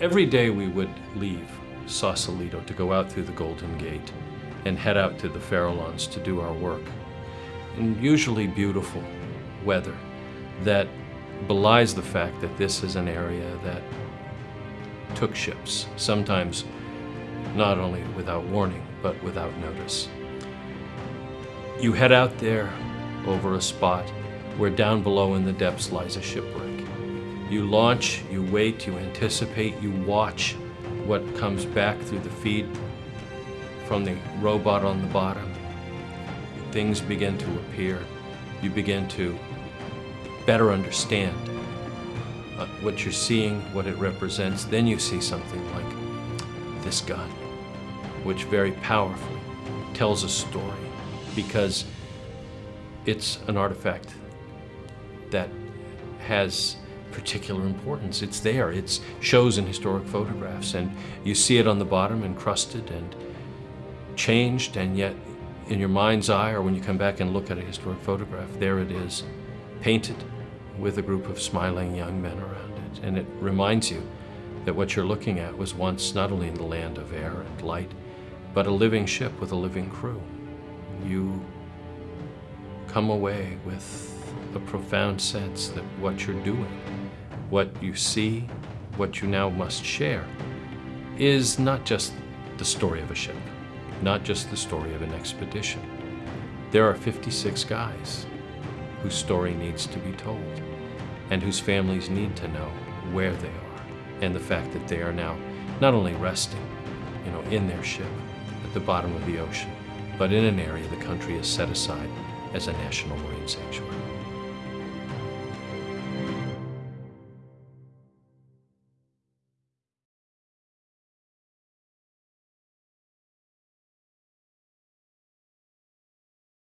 Every day we would leave Sausalito to go out through the Golden Gate and head out to the Farallones to do our work. In usually beautiful weather that belies the fact that this is an area that took ships, sometimes not only without warning, but without notice. You head out there over a spot where down below in the depths lies a shipwreck. You launch, you wait, you anticipate, you watch what comes back through the feed from the robot on the bottom. Things begin to appear. You begin to better understand uh, what you're seeing, what it represents. Then you see something like this gun, which very powerfully tells a story because it's an artifact that has particular importance. It's there, it shows in historic photographs, and you see it on the bottom encrusted and changed, and yet in your mind's eye, or when you come back and look at a historic photograph, there it is, painted with a group of smiling young men around it. And it reminds you that what you're looking at was once not only in the land of air and light, but a living ship with a living crew. You come away with a profound sense that what you're doing, what you see, what you now must share, is not just the story of a ship, not just the story of an expedition. There are 56 guys whose story needs to be told and whose families need to know where they are and the fact that they are now not only resting, you know, in their ship at the bottom of the ocean, but in an area the country has set aside as a national marine sanctuary.